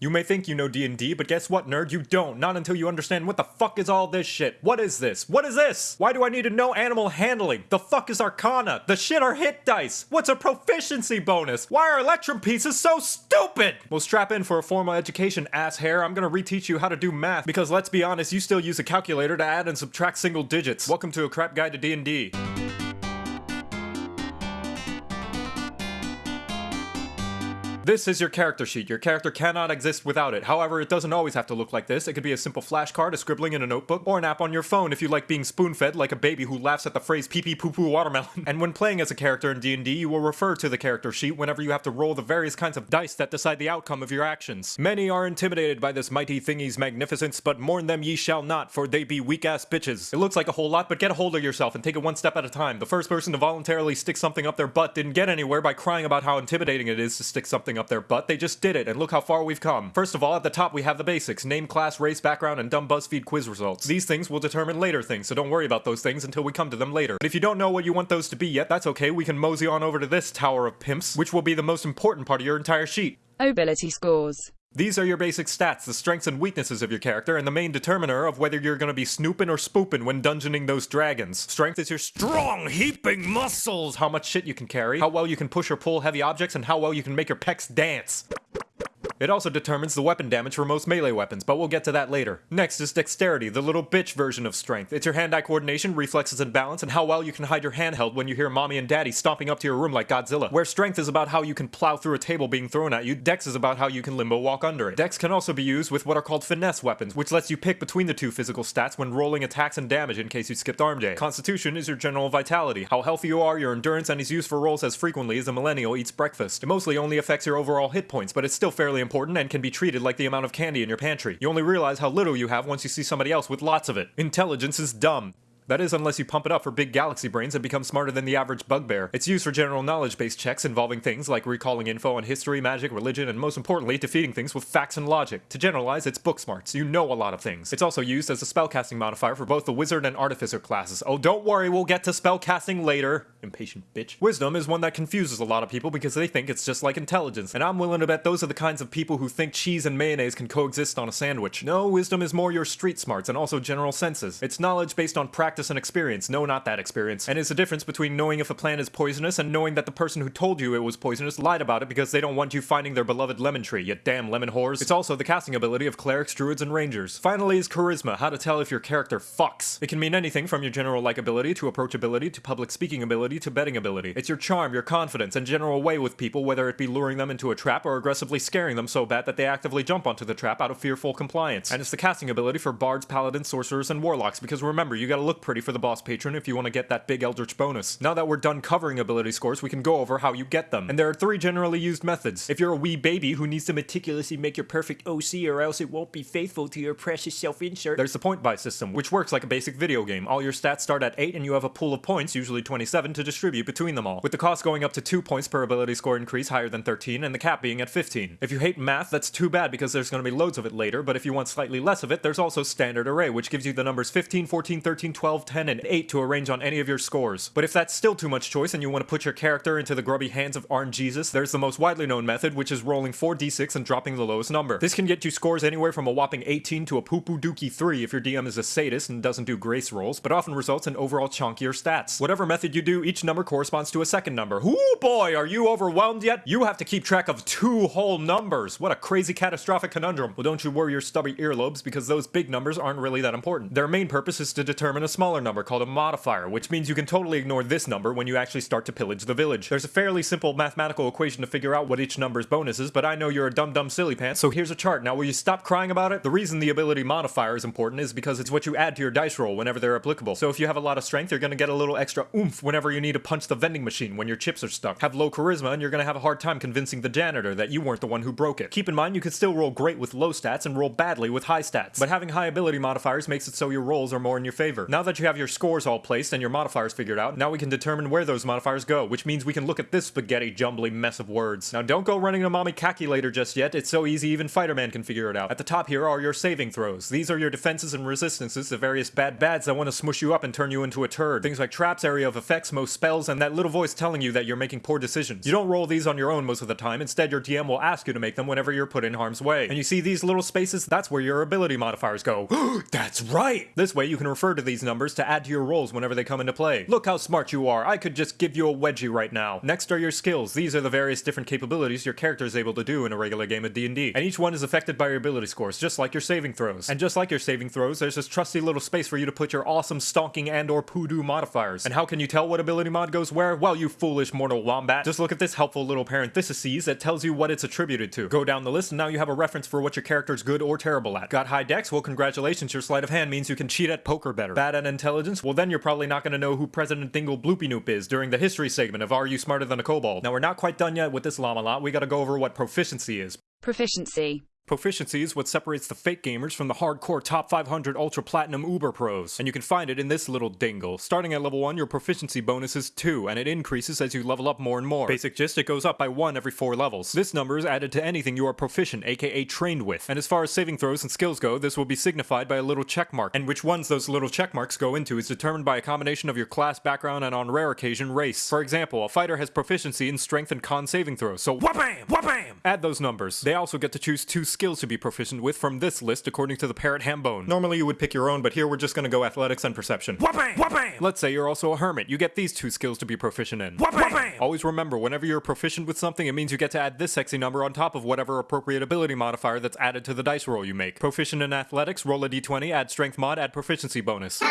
You may think you know D&D, but guess what, nerd? You don't. Not until you understand what the fuck is all this shit. What is this? What is this? Why do I need to know animal handling? The fuck is Arcana? The shit are hit dice. What's a proficiency bonus? Why are Electrum pieces so stupid? Well, strap in for a formal education, ass hair. I'm gonna reteach you how to do math, because let's be honest, you still use a calculator to add and subtract single digits. Welcome to a crap guide to D&D. This is your character sheet. Your character cannot exist without it. However, it doesn't always have to look like this. It could be a simple flashcard, a scribbling in a notebook, or an app on your phone if you like being spoon-fed like a baby who laughs at the phrase pee pee poo poo watermelon. and when playing as a character in D&D, you will refer to the character sheet whenever you have to roll the various kinds of dice that decide the outcome of your actions. Many are intimidated by this mighty thingy's magnificence, but mourn them ye shall not, for they be weak-ass bitches. It looks like a whole lot, but get a hold of yourself and take it one step at a time. The first person to voluntarily stick something up their butt didn't get anywhere by crying about how intimidating it is to stick something up their butt. They just did it, and look how far we've come. First of all, at the top we have the basics, name, class, race, background, and dumb BuzzFeed quiz results. These things will determine later things, so don't worry about those things until we come to them later. But if you don't know what you want those to be yet, that's okay, we can mosey on over to this Tower of Pimps, which will be the most important part of your entire sheet. Ability scores. These are your basic stats, the strengths and weaknesses of your character, and the main determiner of whether you're gonna be snooping or spooping when dungeoning those dragons. Strength is your strong, heaping muscles, how much shit you can carry, how well you can push or pull heavy objects, and how well you can make your pecs dance. It also determines the weapon damage for most melee weapons, but we'll get to that later. Next is dexterity, the little bitch version of strength. It's your hand-eye coordination, reflexes and balance, and how well you can hide your handheld when you hear mommy and daddy stomping up to your room like Godzilla. Where strength is about how you can plow through a table being thrown at you, dex is about how you can limbo walk under it. Dex can also be used with what are called finesse weapons, which lets you pick between the two physical stats when rolling attacks and damage in case you skipped arm day. Constitution is your general vitality, how healthy you are, your endurance, and is used for rolls as frequently as a millennial eats breakfast. It mostly only affects your overall hit points, but it's still fairly important and can be treated like the amount of candy in your pantry. You only realize how little you have once you see somebody else with lots of it. Intelligence is dumb. That is unless you pump it up for big galaxy brains and become smarter than the average bugbear. It's used for general knowledge-based checks involving things like recalling info on history, magic, religion, and most importantly, defeating things with facts and logic. To generalize, it's book smarts. you know a lot of things. It's also used as a spellcasting modifier for both the wizard and artificer classes. Oh, don't worry, we'll get to spellcasting later. Impatient bitch. Wisdom is one that confuses a lot of people because they think it's just like intelligence, and I'm willing to bet those are the kinds of people who think cheese and mayonnaise can coexist on a sandwich. No, wisdom is more your street smarts and also general senses. It's knowledge based on practice and experience. No, not that experience. And it's the difference between knowing if a plant is poisonous and knowing that the person who told you it was poisonous lied about it because they don't want you finding their beloved lemon tree, you damn lemon whores. It's also the casting ability of clerics, druids, and rangers. Finally is charisma, how to tell if your character fucks. It can mean anything from your general likability to approachability to public speaking ability to betting ability. It's your charm, your confidence, and general way with people, whether it be luring them into a trap or aggressively scaring them so bad that they actively jump onto the trap out of fearful compliance. And it's the casting ability for bards, paladins, sorcerers, and warlocks, because remember, you gotta look pretty for the boss patron if you want to get that big eldritch bonus. Now that we're done covering ability scores, we can go over how you get them. And there are three generally used methods. If you're a wee baby who needs to meticulously make your perfect OC or else it won't be faithful to your precious self-insert, there's the point buy system, which works like a basic video game. All your stats start at 8 and you have a pool of points, usually 27, to distribute between them all. With the cost going up to 2 points per ability score increase higher than 13 and the cap being at 15. If you hate math, that's too bad because there's going to be loads of it later, but if you want slightly less of it, there's also standard array, which gives you the numbers 15, 14, 13, 12, 10, and 8 to arrange on any of your scores. But if that's still too much choice and you want to put your character into the grubby hands of RNGesus, there's the most widely known method, which is rolling 4d6 and dropping the lowest number. This can get you scores anywhere from a whopping 18 to a poo poo dookie 3 if your DM is a sadist and doesn't do grace rolls, but often results in overall chunkier stats. Whatever method you do, each number corresponds to a second number. Ooh boy, are you overwhelmed yet? You have to keep track of two whole numbers. What a crazy catastrophic conundrum. Well, don't you worry your stubby earlobes because those big numbers aren't really that important. Their main purpose is to determine a smaller number called a modifier, which means you can totally ignore this number when you actually start to pillage the village. There's a fairly simple mathematical equation to figure out what each number's bonus is, but I know you're a dumb dumb silly pants, so here's a chart. Now will you stop crying about it? The reason the ability modifier is important is because it's what you add to your dice roll whenever they're applicable. So if you have a lot of strength, you're gonna get a little extra oomph whenever you need to punch the vending machine when your chips are stuck. Have low charisma and you're gonna have a hard time convincing the janitor that you weren't the one who broke it. Keep in mind you can still roll great with low stats and roll badly with high stats, but having high ability modifiers makes it so your rolls are more in your favor. Now that you have your scores all placed and your modifiers figured out, now we can determine where those modifiers go, which means we can look at this spaghetti jumbly mess of words. Now don't go running a mommy calculator just yet, it's so easy even Fighter-Man can figure it out. At the top here are your saving throws. These are your defenses and resistances to various bad bads that want to smush you up and turn you into a turd. Things like traps, area of effects, most spells, and that little voice telling you that you're making poor decisions. You don't roll these on your own most of the time, instead your DM will ask you to make them whenever you're put in harm's way. And you see these little spaces? That's where your ability modifiers go. That's right! This way you can refer to these numbers to add to your rolls whenever they come into play. Look how smart you are, I could just give you a wedgie right now. Next are your skills. These are the various different capabilities your character is able to do in a regular game of D&D. And each one is affected by your ability scores, just like your saving throws. And just like your saving throws, there's this trusty little space for you to put your awesome stonking and or poodoo modifiers. And how can you tell what ability mod goes where? Well, you foolish mortal wombat. Just look at this helpful little parentheses that tells you what it's attributed to. Go down the list and now you have a reference for what your character's good or terrible at. Got high dex? Well, congratulations, your sleight of hand means you can cheat at poker better. Bad at intelligence? Well, then you're probably not going to know who President Dingle Bloopy Noop is during the history segment of Are You Smarter Than a Kobold? Now, we're not quite done yet with this llama lot. We gotta go over what proficiency is. Proficiency. Proficiency is what separates the fake gamers from the hardcore top 500 ultra platinum uber pros, and you can find it in this little dingle. Starting at level 1, your proficiency bonus is 2, and it increases as you level up more and more. Basic gist, it goes up by 1 every 4 levels. This number is added to anything you are proficient, aka trained with. And as far as saving throws and skills go, this will be signified by a little check mark, and which ones those little check marks go into is determined by a combination of your class, background, and on rare occasion, race. For example, a fighter has proficiency in strength and con saving throws, so wha-bam, wha-bam! Add those numbers. They also get to choose two skills to be proficient with from this list according to the parrot hambone. Normally you would pick your own, but here we're just gonna go athletics and perception. Wha-bam! Wha-bam! Let's say you're also a hermit. You get these two skills to be proficient in. Wha-bam! Always remember, whenever you're proficient with something, it means you get to add this sexy number on top of whatever appropriate ability modifier that's added to the dice roll you make. Proficient in athletics, roll a d20, add strength mod, add proficiency bonus.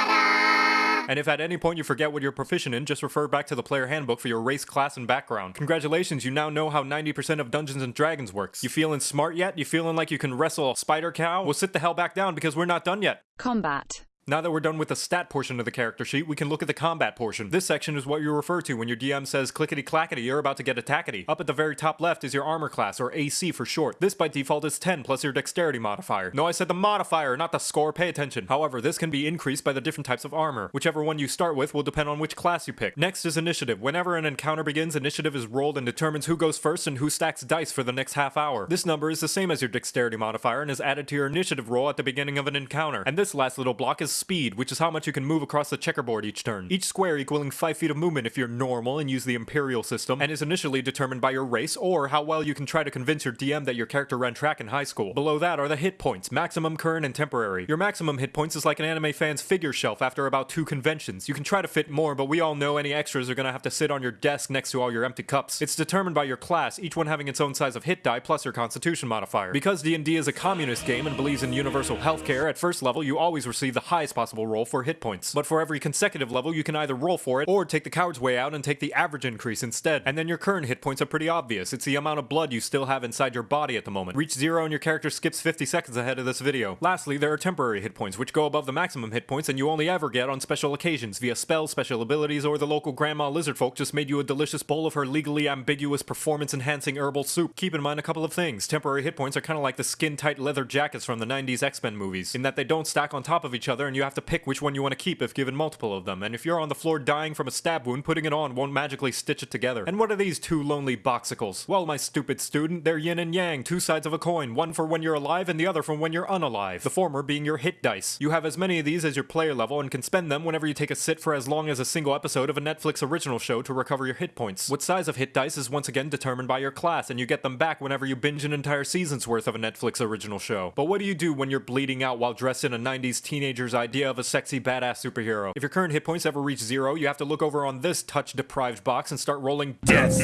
And if at any point you forget what you're proficient in, just refer back to the player handbook for your race, class, and background. Congratulations, you now know how 90% of Dungeons and Dragons works. You feeling smart yet? You feeling like you can wrestle a spider cow? Well, sit the hell back down because we're not done yet. Combat. Now that we're done with the stat portion of the character sheet, we can look at the combat portion. This section is what you refer to when your DM says clickety clackety, you're about to get attackety. Up at the very top left is your armor class, or AC for short. This by default is 10 plus your dexterity modifier. No, I said the modifier, not the score, pay attention. However, this can be increased by the different types of armor. Whichever one you start with will depend on which class you pick. Next is initiative. Whenever an encounter begins, initiative is rolled and determines who goes first and who stacks dice for the next half hour. This number is the same as your dexterity modifier and is added to your initiative roll at the beginning of an encounter. And this last little block is speed, which is how much you can move across the checkerboard each turn. Each square equaling 5 feet of movement if you're normal and use the Imperial system, and is initially determined by your race or how well you can try to convince your DM that your character ran track in high school. Below that are the hit points, maximum, current, and temporary. Your maximum hit points is like an anime fan's figure shelf after about two conventions. You can try to fit more, but we all know any extras are gonna have to sit on your desk next to all your empty cups. It's determined by your class, each one having its own size of hit die plus your constitution modifier. Because D&D is a communist game and believes in universal healthcare, at first level you always receive the highest possible roll for hit points. But for every consecutive level, you can either roll for it or take the coward's way out and take the average increase instead. And then your current hit points are pretty obvious. It's the amount of blood you still have inside your body at the moment. Reach zero and your character skips 50 seconds ahead of this video. Lastly, there are temporary hit points, which go above the maximum hit points and you only ever get on special occasions via spells, special abilities, or the local grandma lizard folk just made you a delicious bowl of her legally ambiguous performance enhancing herbal soup. Keep in mind a couple of things. Temporary hit points are kind of like the skin tight leather jackets from the 90s X-Men movies, in that they don't stack on top of each other and you have to pick which one you want to keep if given multiple of them. And if you're on the floor dying from a stab wound, putting it on won't magically stitch it together. And what are these two lonely boxicles? Well, my stupid student, they're yin and yang, two sides of a coin, one for when you're alive and the other for when you're unalive. The former being your hit dice. You have as many of these as your player level and can spend them whenever you take a sit for as long as a single episode of a Netflix original show to recover your hit points. What size of hit dice is once again determined by your class, and you get them back whenever you binge an entire season's worth of a Netflix original show. But what do you do when you're bleeding out while dressed in a 90s teenager's idea of a sexy badass superhero? If your current hit points ever reach zero, you have to look over on this touch deprived box and start rolling death.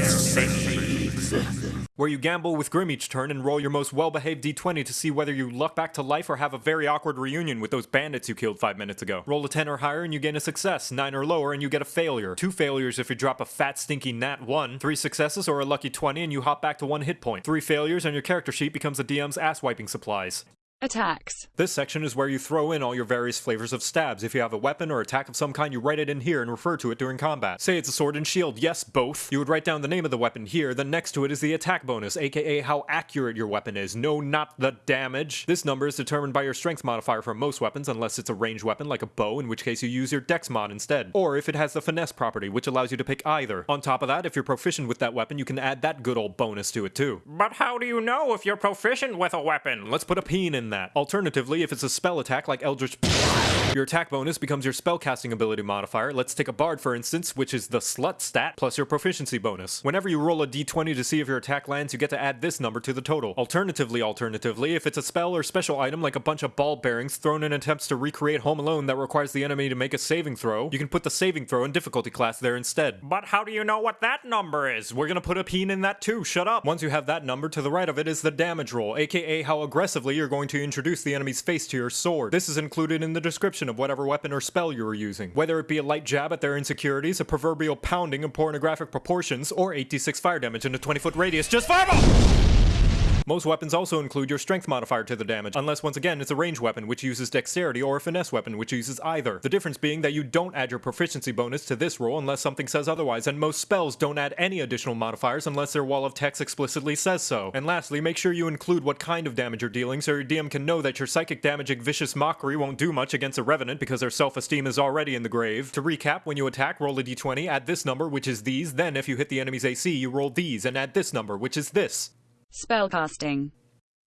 Where you gamble with Grim each turn and roll your most well behaved d20 to see whether you luck back to life or have a very awkward reunion with those bandits you killed five minutes ago. Roll a 10 or higher and you gain a success, 9 or lower and you get a failure, 2 failures if you drop a fat stinky nat 1, 3 successes or a lucky 20 and you hop back to 1 hit point, 3 failures and your character sheet becomes the DM's ass wiping supplies. Attacks. This section is where you throw in all your various flavors of stabs. If you have a weapon or attack of some kind, you write it in here and refer to it during combat. Say it's a sword and shield, yes, both. You would write down the name of the weapon here, then next to it is the attack bonus, aka how accurate your weapon is. No, not the damage. This number is determined by your strength modifier for most weapons, unless it's a ranged weapon like a bow, in which case you use your dex mod instead. Or if it has the finesse property, which allows you to pick either. On top of that, if you're proficient with that weapon, you can add that good old bonus to it too. But how do you know if you're proficient with a weapon? Let's put a peen in that. Alternatively, if it's a spell attack like Eldritch your attack bonus becomes your spellcasting ability modifier. Let's take a bard for instance, which is the slut stat plus your proficiency bonus. Whenever you roll a d20 to see if your attack lands, you get to add this number to the total. Alternatively, alternatively, if it's a spell or special item like a bunch of ball bearings thrown in attempts to recreate Home Alone that requires the enemy to make a saving throw, you can put the saving throw and difficulty class there instead. But how do you know what that number is? We're gonna put a peen in that too, shut up. Once you have that number, to the right of it is the damage roll, aka how aggressively you're going to introduce the enemy's face to your sword. This is included in the description of whatever weapon or spell you are using. Whether it be a light jab at their insecurities, a proverbial pounding in pornographic proportions, or 86 fire damage in a 20 foot radius, just fireball! Most weapons also include your strength modifier to the damage, unless once again it's a range weapon which uses dexterity or a finesse weapon which uses either. The difference being that you don't add your proficiency bonus to this roll unless something says otherwise, and most spells don't add any additional modifiers unless their wall of text explicitly says so. And lastly, make sure you include what kind of damage you're dealing so your DM can know that your psychic damaging vicious mockery won't do much against a revenant because their self-esteem is already in the grave. To recap, when you attack, roll a d20, add this number, which is these, then if you hit the enemy's AC, you roll these, and add this number, which is this. Spellcasting.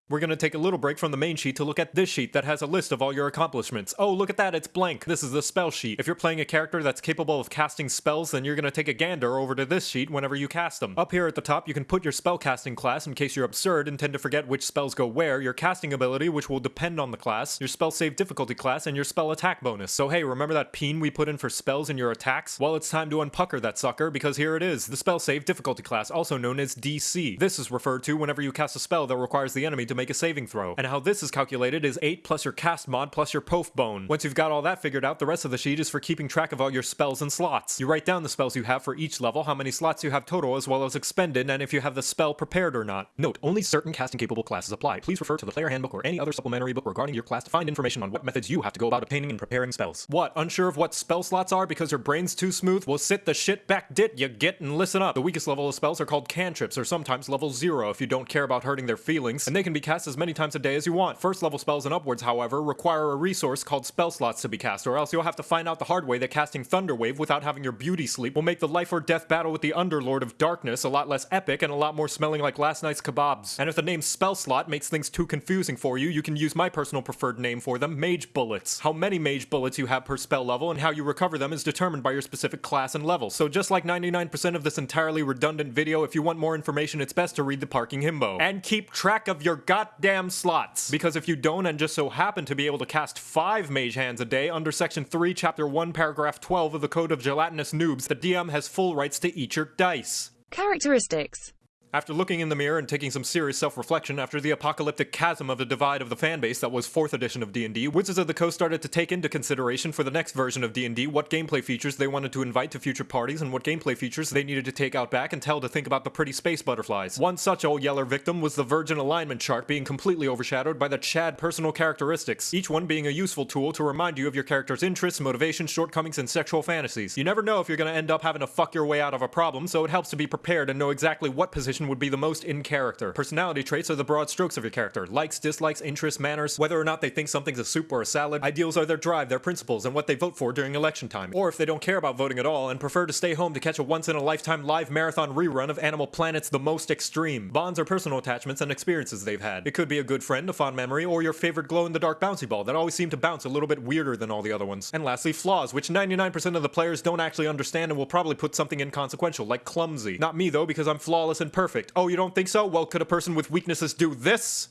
We're going to take a little break from the main sheet to look at this sheet that has a list of all your accomplishments. Oh, look at that, it's blank. This is the spell sheet. If you're playing a character that's capable of casting spells, then you're going to take a gander over to this sheet whenever you cast them. Up here at the top, you can put your spellcasting class in case you're absurd and tend to forget which spells go where, your casting ability, which will depend on the class, your spell save difficulty class, and your spell attack bonus. So hey, remember that peen we put in for spells in your attacks? Well, it's time to unpucker that sucker because here it is, the spell save difficulty class, also known as DC. This is referred to whenever you cast a spell that requires the enemy to make a saving throw and how this is calculated is 8 plus your cast mod plus your pof bone. Once you've got all that figured out, the rest of the sheet is for keeping track of all your spells and slots. You write down the spells you have for each level, how many slots you have total as well as expended, and if you have the spell prepared or not. Note, only certain casting capable classes apply. Please refer to the player handbook or any other supplementary book regarding your class to find information on what methods you have to go about obtaining and preparing spells. What, unsure of what spell slots are because your brain's too smooth? Well sit the shit back dit you get and listen up. The weakest level of spells are called cantrips or sometimes level 0 if you don't care about hurting their feelings, and they can be cast as many times a day as you want. First level spells and upwards, however, require a resource called spell slots to be cast, or else you'll have to find out the hard way that casting Thunderwave without having your beauty sleep will make the life or death battle with the Underlord of Darkness a lot less epic and a lot more smelling like last night's kebabs. And if the name spell slot makes things too confusing for you, you can use my personal preferred name for them, Mage Bullets. How many Mage Bullets you have per spell level and how you recover them is determined by your specific class and level. So just like 99% of this entirely redundant video, if you want more information, it's best to read the parking himbo. And keep track of your goddamn slots. Because if you don't and just so happen to be able to cast 5 mage hands a day under section 3 chapter 1 paragraph 12 of the code of gelatinous noobs, the DM has full rights to eat your dice. Characteristics. After looking in the mirror and taking some serious self-reflection after the apocalyptic chasm of the divide of the fanbase that was 4th edition of D&D, Wizards of the Coast started to take into consideration for the next version of D&D what gameplay features they wanted to invite to future parties and what gameplay features they needed to take out back and tell to think about the pretty space butterflies. One such old yeller victim was the Virgin alignment chart being completely overshadowed by the Chad personal characteristics, each one being a useful tool to remind you of your character's interests, motivations, shortcomings, and sexual fantasies. You never know if you're gonna end up having to fuck your way out of a problem, so it helps to be prepared and know exactly what position would be the most in character. Personality traits are the broad strokes of your character. Likes, dislikes, interests, manners, whether or not they think something's a soup or a salad. Ideals are their drive, their principles, and what they vote for during election time. Or if they don't care about voting at all and prefer to stay home to catch a once-in-a-lifetime live marathon rerun of Animal Planet's The Most Extreme. Bonds are personal attachments and experiences they've had. It could be a good friend, a fond memory, or your favorite glow-in-the-dark bouncy ball that always seemed to bounce a little bit weirder than all the other ones. And lastly, flaws, which 99% of the players don't actually understand and will probably put something inconsequential, like clumsy. Not me though, because I'm flawless and perfect. Oh, you don't think so? Well, could a person with weaknesses do this?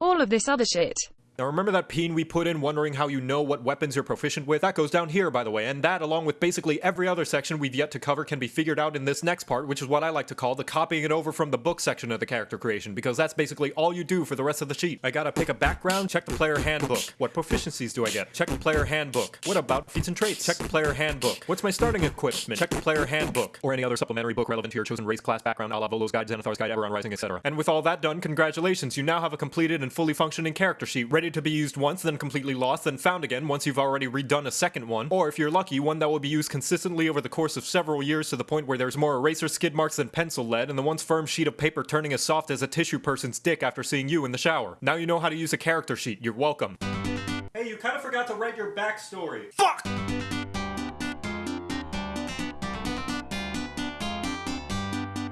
All of this other shit. Now remember that peen we put in wondering how you know what weapons you're proficient with? That goes down here, by the way, and that, along with basically every other section we've yet to cover, can be figured out in this next part, which is what I like to call the copying it over from the book section of the character creation, because that's basically all you do for the rest of the sheet. I gotta pick a background, check the player handbook. What proficiencies do I get? Check the player handbook. What about feats and traits? Check the player handbook. What's my starting equipment? Check the player handbook. Or any other supplementary book relevant to your chosen race, class, background, a la Volo's Guide, Xanathar's Guide, Eberron Rising, etc. And with all that done, congratulations, you now have a completed and fully functioning character sheet, ready to be used once, then completely lost, then found again once you've already redone a second one, or if you're lucky, one that will be used consistently over the course of several years to the point where there's more eraser skid marks than pencil lead, and the once firm sheet of paper turning as soft as a tissue person's dick after seeing you in the shower. Now you know how to use a character sheet, you're welcome. Hey, you kind of forgot to write your backstory. Fuck!